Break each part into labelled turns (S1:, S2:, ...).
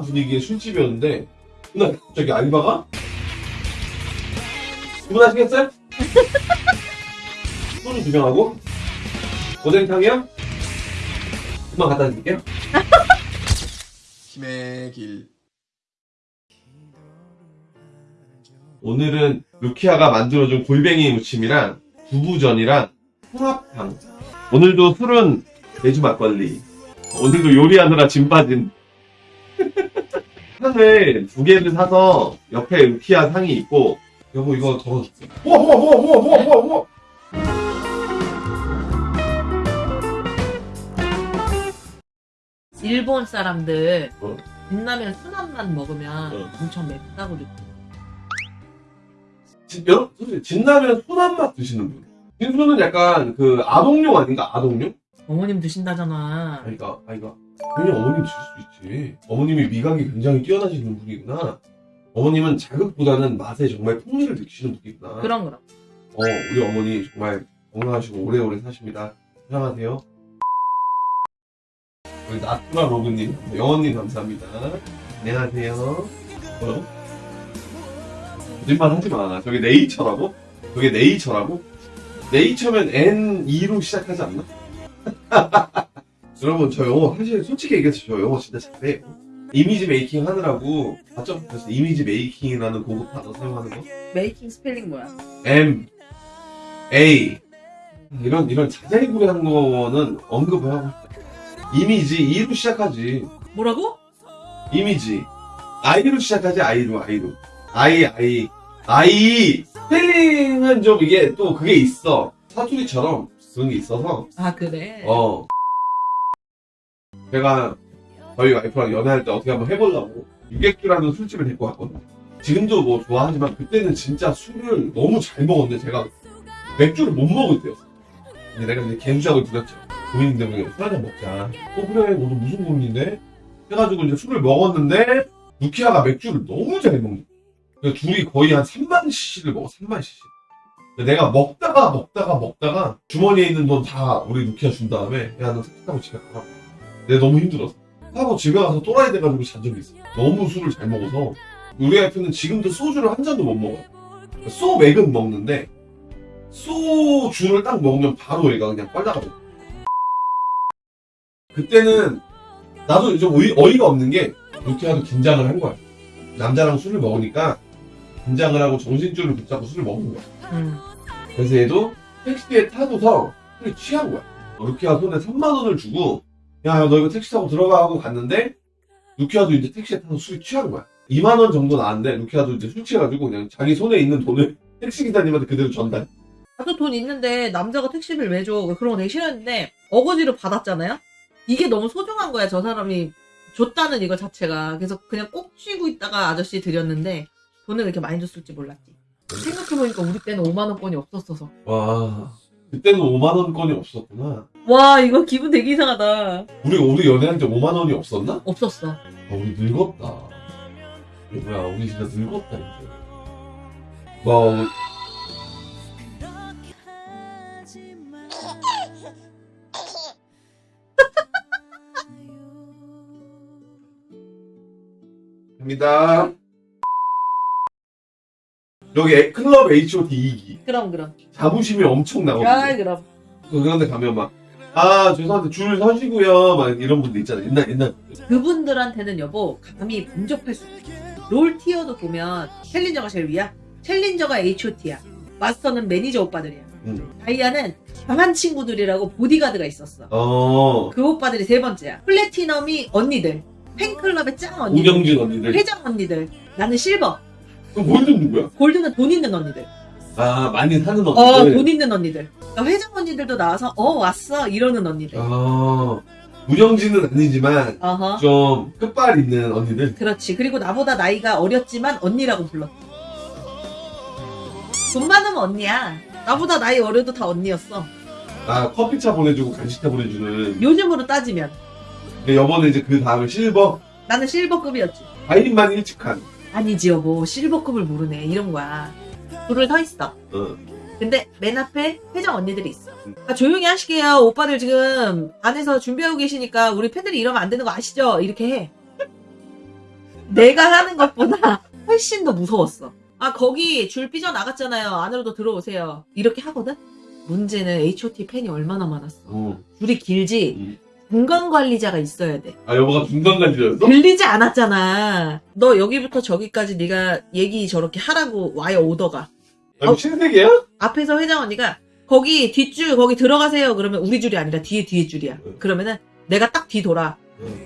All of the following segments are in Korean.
S1: 분위기의 술집이었는데 그날 갑자기 알바가 주문하시겠어요? 소주 두 병하고 오뎅탕이요? 금방 갖다 드릴게요.
S2: 힘의 길.
S1: 오늘은 루키아가 만들어준 골뱅이 무침이랑 두부전이랑 홍합탕. 오늘도 술은 매주 막걸리. 오늘도 요리하느라 짐 빠진. 상을 두 개를 사서 옆에 루키아 상이 있고 여보 이거 덜어줄게. 우와 우와 우와 우와 우와 우와 우와.
S3: 일본 사람들
S1: 어.
S3: 진라면 순한맛 먹으면
S1: 어.
S3: 엄청 맵다고 느껴.
S1: 진, 여러분 솔직히 진라면 순한 맛 드시는 분. 진수는 약간 그 아동용 아닌가 아동용?
S3: 어머님 드신다잖아.
S1: 아이가 아이가 그냥 어머님 드실 수 있지. 어머님이 미각이 굉장히 뛰어나시는 분이구나. 어머님은 자극보다는 맛에 정말 풍미를 느끼시는 분이구나.
S3: 그럼 그럼.
S1: 어, 우리 어머니 정말 건강하시고 오래오래 사십니다. 사랑하세요. 우리 나트라 로그님, 영원님 감사합니다. 안녕하세요. 뭐라고? 거짓말 하지 마. 저게 네이처라고? 저게 네이처라고? 네이처면 N2로 시작하지 않나? 여러분, 저 영어, 사실 솔직히 얘기해서 저 영어 진짜 잘해요. image making 하느라고? 그래서 image making이라는 고급 단어 사용하는 거?
S3: making 스펠링 뭐야?
S1: M A 이런 이런 자세히 구매한 거는 언급을 하고. image E로 시작하지.
S3: 뭐라고?
S1: 이미지 I로 시작하지 I로 I로 I I I 스펠링은 좀 이게 또 그게 있어 사투리처럼 그런 게 있어서
S3: 아 그래.
S1: 어 제가 저희 와이프랑 연애할 때 어떻게 한번 해보려고 유객주라는 술집을 데리고 갔거든요. 지금도 뭐 좋아하지만 그때는 진짜 술을 너무 잘 먹었는데 제가 맥주를 못 먹을 때였어. 근데 내가 이제 개주작을 부렸죠. 고민인데 뭐술 한잔 먹자. 어 그래 너도 무슨 고민인데? 해가지고 이제 술을 먹었는데 루키아가 맥주를 너무 잘 먹는 거야. 둘이 거의 한 3만 cc를 먹어 3만 cc. 내가 먹다가 먹다가 먹다가 주머니에 있는 돈 다 우리 루키아 준 다음에 야 너 택시 타고 집에 가라고. 내가 너무 힘들었어. 하고 집에 가서 또라이 돼가지고 잔 적이 있어. 너무 술을 잘 먹어서 우리 와이프는 지금도 소주를 한 잔도 못 먹어. 소맥은 먹는데 소주를 딱 먹으면 바로 얘가 그냥 빨라가고. 그때는 나도 좀 어이, 어이가 없는 게 루키아도 긴장을 한 거야. 남자랑 술을 먹으니까 긴장을 하고 정신줄을 붙잡고 술을 먹는 거야.
S3: 음.
S1: 그래서 얘도 택시에 타고서 술이 취한 거야. 루키아 손에 3만 원을 주고 야 너 이거 택시 타고 들어가 하고 갔는데 루키아도 이제 택시에 타서 술이 취한 거야. 2만 원 정도 나왔는데 루키아도 이제 술 취해가지고 그냥 자기 손에 있는 돈을 택시 기사님한테 그대로 전달.
S3: 나도 돈 있는데 남자가 택시비를 왜 줘? 그런 거 되게 싫었는데 어거지로 받았잖아요? 이게 너무 소중한 거야 저 사람이 줬다는 이거 자체가 그래서 그냥 꼭 쥐고 있다가 아저씨 드렸는데 돈을 그렇게 많이 줬을지 몰랐지 생각해보니까 우리 때는 5만원권이 없었어서
S1: 와 그때는 5만 원권이 없었구나.
S3: 와 이거 기분 되게 이상하다
S1: 우리 우리 연애할 때 5만 원이 없었나?
S3: 없었어
S1: 아, 우리 늙었다. 이거 뭐야 우리 진짜 늙었다 이제. 와 갑니다. 여기 클럽 H.O.T 2기
S3: 그럼 그럼
S1: 자부심이 엄청 나거든요.
S3: 아 그럼
S1: 그런데 가면 막, 아, 죄송한데 줄 서시고요. 막 이런 분들 있잖아. 옛날, 옛날. 분들.
S3: 그분들한테는 여보 감히 범접할 수 없어 롤 티어도 보면 챌린저가 제일 위야 챌린저가 H.O.T야 마스터는 매니저 오빠들이야
S1: 음.
S3: 다이아는 강한 친구들이라고 보디가드가 있었어
S1: 어,
S3: 그 오빠들이 세 번째야 platinum이 언니들 팬클럽의 짱 언니들
S1: 우경진 언니들.
S3: 회장 언니들 나는 실버
S1: 그럼 골드는 누구야?
S3: 골드는 돈 있는 언니들
S1: 아, 많이 사는
S3: 어
S1: 언니들.
S3: 돈 있는 언니들 회장 언니들도 나와서 어 왔어. 이러는 언니들.
S1: 아, 우경진은 아니지만,
S3: 어허.
S1: 좀 끝발 있는 언니들.
S3: 그렇지. 그리고 나보다 나이가 어렸지만 언니라고 불렀어. 돈 많으면 언니야. 나보다 나이 어려도 다 언니였어.
S1: 아, 커피차 보내주고 간식차 보내주는.
S3: 요즘으로 따지면.
S1: 근데 여번에 이제 그 다음에 실버.
S3: 나는 실버급이었지.
S1: 아이린만 일찍 한.
S3: 아니지 여보. 실버급을 모르네. 이런 거야. 줄을 서 있어.
S1: 어.
S3: 근데 맨 앞에 회장 언니들이 있어 아, 조용히 하시게요 오빠들 지금 안에서 준비하고 계시니까 우리 팬들이 이러면 안 되는 거 아시죠? 이렇게 해 내가 하는 것보다 훨씬 더 무서웠어. 아, 거기 줄 삐져 나갔잖아요. 안으로도 들어오세요. 이렇게 하거든? 문제는 H.O.T 팬이 얼마나 많았어.
S1: 어.
S3: 줄이 길지?
S1: 음.
S3: 중간 관리자가 있어야 돼.
S1: 아 여보가 중간 관리였어?
S3: 들리지 않았잖아. 너 여기부터 저기까지 네가 얘기 저렇게 하라고 와요, 오더가.
S1: 아,
S3: 어.
S1: 신세계야?
S3: 앞에서 회장 언니가 거기 뒷줄 거기 들어가세요. 그러면 우리 줄이 아니라 뒤에 뒤에 줄이야.
S1: 응.
S3: 그러면은 내가 딱 뒤 돌아.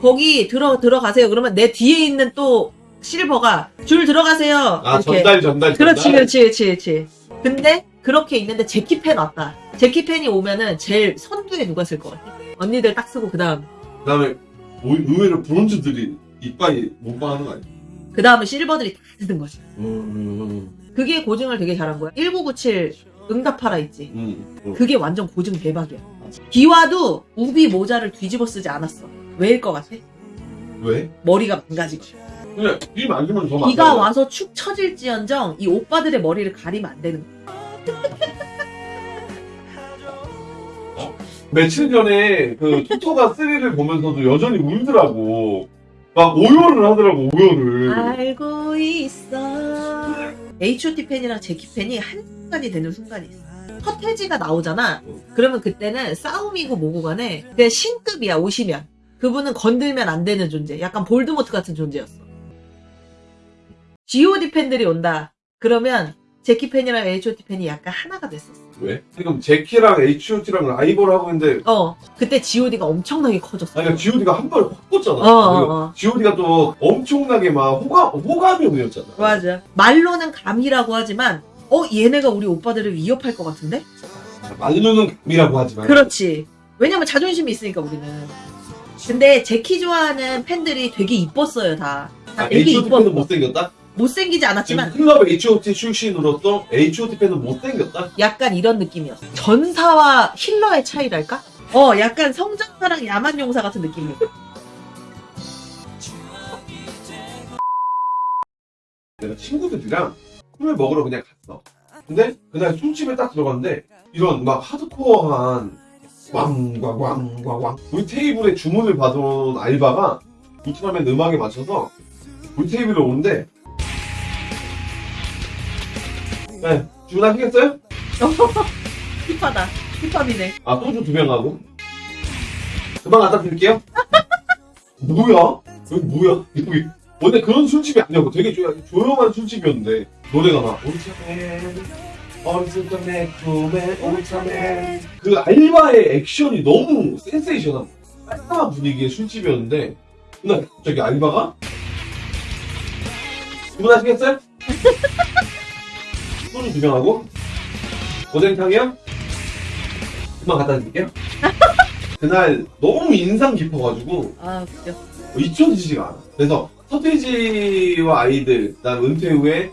S3: 거기 들어 들어가세요. 그러면 내 뒤에 있는 또 실버가 줄 들어가세요.
S1: 아
S3: 이렇게.
S1: 전달 전달
S3: 그렇지,
S1: 전달.
S3: 그렇지, 그렇지, 그렇지. 근데 그렇게 있는데 제키팬 왔다. 제키팬이 오면은 제일 선두에 누가 쓸 것 같아? 언니들 딱 쓰고 그 다음
S1: 그 다음에 오- 의외로 브론즈들이 이빨이 못방하는 거 아니야?
S3: 그 다음에 실버들이 다 쓰는 거지.
S1: 음,
S3: 그게 고증을 되게 잘한 거야. 1997 응답하라 있지.
S1: 음, 음.
S3: 그게 완전 고증 대박이야. 기와도 우비 모자를 뒤집어 쓰지 않았어. 왜일 것 같아?
S1: 왜?
S3: 머리가 망가지고.
S1: 그냥 비 맞으면 더
S3: 비가
S1: 맞아요.
S3: 와서 축 처질지언정 이 오빠들의 머리를 가리면 안 되는 거야.
S1: 며칠 전에 그 토토가 3를 보면서도 여전히 울더라고. 막 오열을 하더라고 오열을.
S3: 알고 있어. H.O.T 팬이랑 제키 팬이 한 순간이 되는 순간이 있어. 서태지가 나오잖아. 그러면 그때는 싸움이고 뭐고 간에 그냥 신급이야 오시면. 그분은 건들면 안 되는 존재. 약간 볼드모트 같은 존재였어. G.O.D 팬들이 온다. 그러면 제키 팬이랑 H.O.T 팬이 약간 하나가 됐었어.
S1: 왜? 지금 제키랑 H.O.T.랑 라이벌 하고 있는데
S3: 어. 그때 G.O.D가 엄청나게 커졌어.
S1: 아니, 그러니까 G.O.D가 한 번에 확 꽂잖아.
S3: 어, 어, 어.
S1: G.O.D가 또 엄청나게 막 호감, 호감이 오였잖아.
S3: 맞아. 말로는 감이라고 하지만 어 얘네가 우리 오빠들을 위협할 것 같은데?
S1: 말로는 감이라고 하지만.
S3: 그렇지. 왜냐면 자존심이 있으니까 우리는. 근데 제키 좋아하는 팬들이 되게 이뻤어요 다. 다
S1: 아,
S3: 되게
S1: H.O.T 팬은
S3: 이뻤어.
S1: 못생겼다?
S3: 못생기지 않았지만
S1: 클럽 H.O.T 출신으로서 H.O.T 팬은 못생겼다?
S3: 약간 이런 느낌이었어. 전사와 힐러의 차이랄까? 어, 약간 성전사랑 야만용사 같은 느낌이야.
S1: 내가 친구들이랑 술을 먹으러 그냥 갔어. 근데 그날 술집에 딱 들어갔는데 이런 막 하드코어한 왕왕왕왕왕 우리 테이블에 주문을 받은 알바가 울트라맨 음악에 맞춰서 우리 테이블에 오는데 네 주문하시겠어요?
S3: 힙하다. 힙합이네.
S1: 아 소주 두 병 하고 금방 갖다 드릴게요 뭐야? 여기 뭐야? 여기 원래 그런 술집이 아니었고 되게 조, 조용한 술집이었는데 노래가 막 울트라맨 울트라맨 투맨 울트라맨 그 알바의 액션이 너무 센세이션한 깔끔한 분위기의 술집이었는데 그날 갑자기 알바가 주문하시겠어요? 소주 두 병 하고 오뎅탕이요? 금방 갖다 드릴게요 그날 너무 인상 깊어가지고
S3: 아, 웃겨.
S1: 잊혀지지가 않아. 그래서 서태지와 아이들, 난 은퇴 후에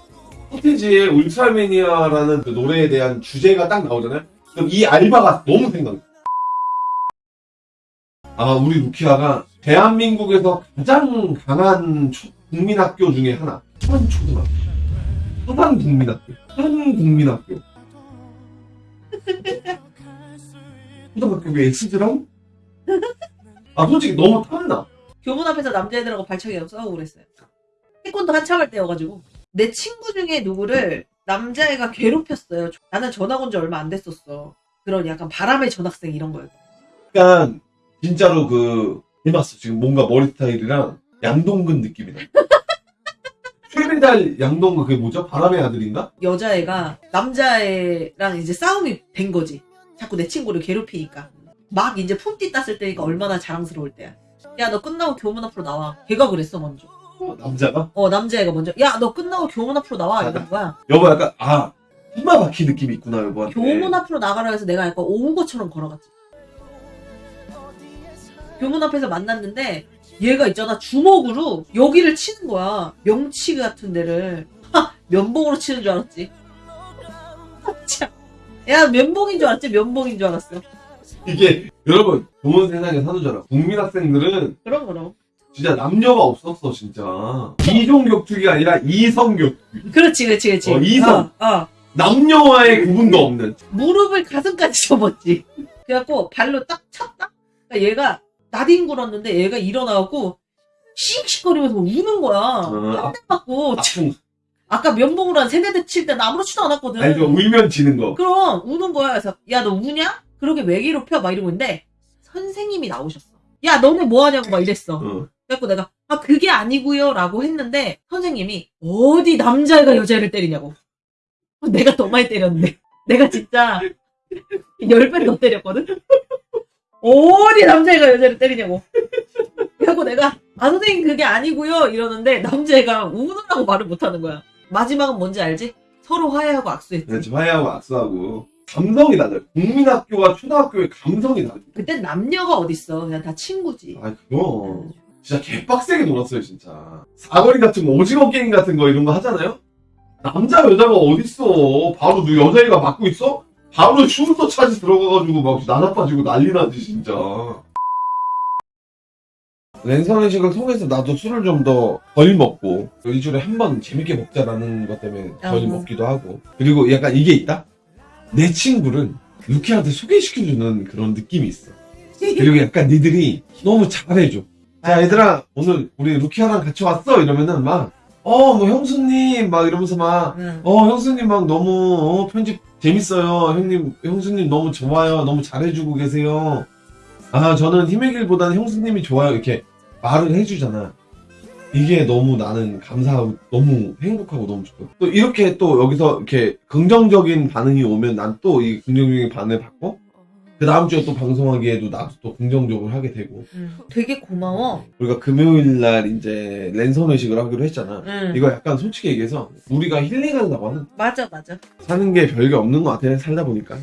S1: 서태지의 울트라매니아라는 그 노래에 대한 주제가 딱 나오잖아요. 그럼 이 알바가 너무 생각나. 아, 우리 루키아가 대한민국에서 가장 강한 초- 국민학교 중에 하나. 서산초등학교. 서산국민학교. 서산국민학교. 초등학교 왜 X지랑? 아, 솔직히 너무 탐나.
S3: 교문 앞에서 남자애들하고 발차기하고 싸우고 그랬어요. 태권도 한참 할 때여가지고. 내 친구 중에 누구를 남자애가 괴롭혔어요. 나는 전학 온 지 얼마 안 됐었어. 그런 약간 바람의 전학생 이런 거였어.
S1: 약간 진짜로 그 해봤어 지금 뭔가 머리 스타일이랑 양동근 느낌이 나. 최배달 양동근 그게 뭐죠? 바람의 아들인가?
S3: 여자애가 남자애랑 이제 싸움이 된 거지. 자꾸 내 친구를 괴롭히니까. 막 이제 품띠 땄을 때니까 얼마나 자랑스러울 때야. 야, 너 끝나고 교문 앞으로 나와. 걔가 그랬어, 먼저.
S1: 어, 남자가?
S3: 어, 남자애가 먼저. 야, 너 끝나고 교문 앞으로 나와. 이런 거야.
S1: 여보 약간 아 이마 박히 느낌이 있구나 여보한테.
S3: 교문 앞으로 나가라 해서 내가 약간 오는 것처럼 걸어갔지. 교문 앞에서 만났는데 얘가 있잖아 주먹으로 여기를 치는 거야 명치 같은 데를 하, 면봉으로 치는 줄 알았지. 참. 야 면봉인 줄 알았지 면봉인 줄 알았어.
S1: 이게 여러분 좋은 세상에 사는 줄 알아. 국민 학생들은
S3: 그럼 그럼.
S1: 진짜 남녀가 없었어 진짜. 이종 격투기가 아니라 이성 격투기.
S3: 그렇지 그렇지 그렇지.
S1: 어, 이성.
S3: 어, 어.
S1: 남녀와의 구분도 없는.
S3: 무릎을 가슴까지 접었지. 그래갖고 발로 딱 찼다. 그러니까 얘가 나뒹굴었는데 얘가 일어나갖고 씩씩거리면서 막 우는 거야.
S1: 어, 아,
S3: 맞고
S1: 아픈
S3: 아까 면봉으로 한 세대 칠때나 아무렇지도 않았거든.
S1: 알죠 울면 지는 거
S3: 그럼 우는 거야. 그래서 야 너 우냐? 그러게 왜 괴롭혀? 막 이러고 있는데 선생님이 나오셨어. 야 너네 뭐 하냐고 막 이랬어.
S1: 어.
S3: 그래갖고 내가 아 그게 아니고요 라고 했는데 선생님이 어디 남자애가 여자애를 때리냐고. 내가 더 많이 때렸는데 내가 진짜 열배더 때렸거든. 어디 남자애가 여자를 때리냐고. 그래갖고 내가 아 선생님 그게 아니고요 이러는데 남자애가 우느라고 말을 못하는 거야. 마지막은 뭔지 알지? 서로 화해하고 악수했지.
S1: 그렇지 화해하고 악수하고 감성이 달라요 국민학교와 초등학교의 감성이 달라요
S3: 그땐 남녀가 어딨어. 그냥 다 친구지.
S1: 아 그거 진짜 개빡세게 놀았어요 진짜 사거리 같은 거 오징어 게임 같은 거 이런 거 하잖아요 남자 여자가 어딨어 바로 너 여자애가 맞고 있어? 바로 슈터 차지 들어가가지고 막 나나빠지고 난리 나지 진짜 랜선 회식을 통해서 나도 술을 좀 더 덜 먹고 일주일에 한 번 재밌게 먹자라는 것 때문에 덜
S3: 어.
S1: 먹기도 하고 그리고 약간 이게 있다? 내 친구를 루키한테 소개시켜주는 그런 느낌이 있어 그리고 약간 니들이 너무 잘해줘. 자, 얘들아, 오늘 우리 루키아랑 같이 왔어? 이러면은 막, 어, 뭐, 형수님, 막 이러면서 막,
S3: 응.
S1: 어, 형수님 막 너무, 어, 편집 재밌어요. 형님, 형수님 너무 좋아요. 너무 잘해주고 계세요. 아, 저는 힘의 길보다는 형수님이 좋아요. 이렇게 말을 해주잖아. 이게 너무 나는 감사하고 너무 행복하고 너무 좋고 또 이렇게 또 여기서 이렇게 긍정적인 반응이 오면 난 또 이 긍정적인 반응을 받고 그 다음 주에 또 방송하기에도 나도 또 긍정적으로 하게 되고
S3: 응. 되게 고마워.
S1: 우리가 금요일 날 이제 랜선 회식을 하기로 했잖아.
S3: 응.
S1: 이거 약간 솔직히 얘기해서 우리가 힐링하려고 하는
S3: 맞아 맞아.
S1: 사는 게 별게 없는 것 같아 살다 보니까.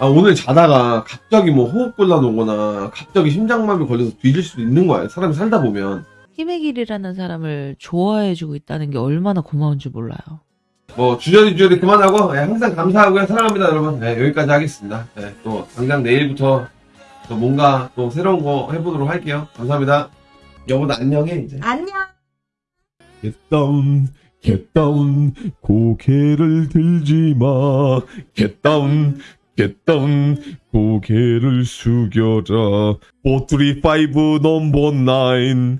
S1: 아 오늘 자다가 갑자기 뭐 호흡곤란 오거나 갑자기 심장마비 걸려서 뒤질 수도 있는 거야. 사람이 살다 보면
S2: 힘의 길이라는 사람을 좋아해주고 있다는 게 얼마나 고마운 줄 몰라요.
S1: 뭐 주저리 주저리 그만하고 예, 항상 감사하고요 사랑합니다 여러분. 예, 여기까지 하겠습니다. 예, 또 당장 내일부터 또 뭔가 또 새로운 거 해보도록 할게요. 감사합니다. 여보나 안녕해 이제.
S3: 안녕.
S4: Get down, get down, 고개를 들지 마. Get down, get down, 고개를 숙여라. 4, 3, 5, 넘버 9.